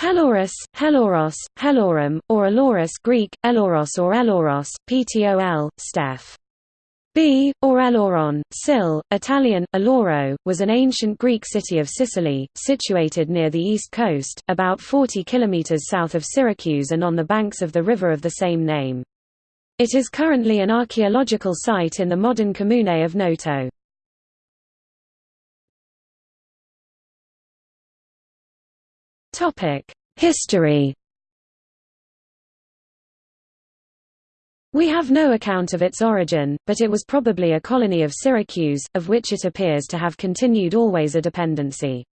Helorus, Heloros, Helorum, or Elorus Greek, Eloros or Eloros, Ptol, Steph. B, or Eloron, Sil, Italian, Eloro, was an ancient Greek city of Sicily, situated near the east coast, about 40 kilometers south of Syracuse and on the banks of the river of the same name. It is currently an archaeological site in the modern comune of Noto. History We have no account of its origin, but it was probably a colony of Syracuse, of which it appears to have continued always a dependency.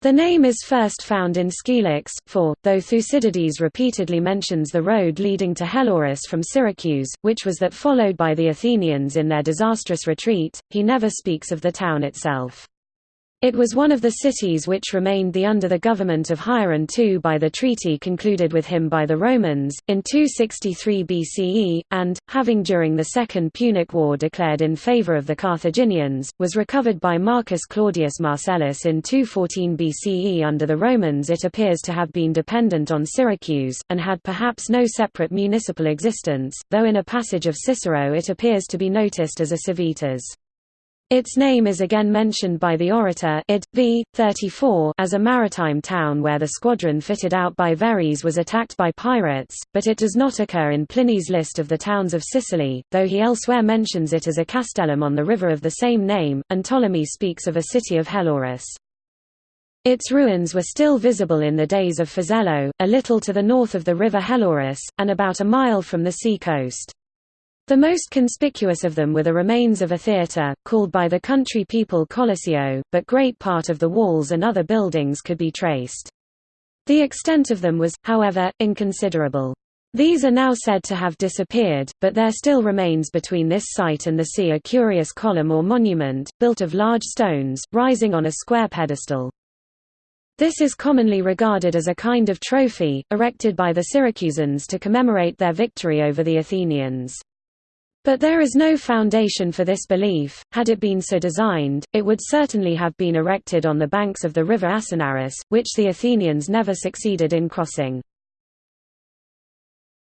The name is first found in Scylax, for, though Thucydides repeatedly mentions the road leading to Helorus from Syracuse, which was that followed by the Athenians in their disastrous retreat, he never speaks of the town itself. It was one of the cities which remained the under the government of Hieron II by the treaty concluded with him by the Romans, in 263 BCE, and, having during the Second Punic War declared in favour of the Carthaginians, was recovered by Marcus Claudius Marcellus in 214 BCE under the Romans it appears to have been dependent on Syracuse, and had perhaps no separate municipal existence, though in a passage of Cicero it appears to be noticed as a civitas. Its name is again mentioned by the orator id. v. 34 as a maritime town where the squadron fitted out by Verres was attacked by pirates, but it does not occur in Pliny's list of the towns of Sicily, though he elsewhere mentions it as a castellum on the river of the same name, and Ptolemy speaks of a city of Helorus. Its ruins were still visible in the days of Fazello, a little to the north of the river Helorus, and about a mile from the sea coast. The most conspicuous of them were the remains of a theatre, called by the country people Colosseo, but great part of the walls and other buildings could be traced. The extent of them was, however, inconsiderable. These are now said to have disappeared, but there still remains between this site and the sea a curious column or monument, built of large stones, rising on a square pedestal. This is commonly regarded as a kind of trophy, erected by the Syracusans to commemorate their victory over the Athenians. But there is no foundation for this belief. Had it been so designed, it would certainly have been erected on the banks of the river Asinarus, which the Athenians never succeeded in crossing.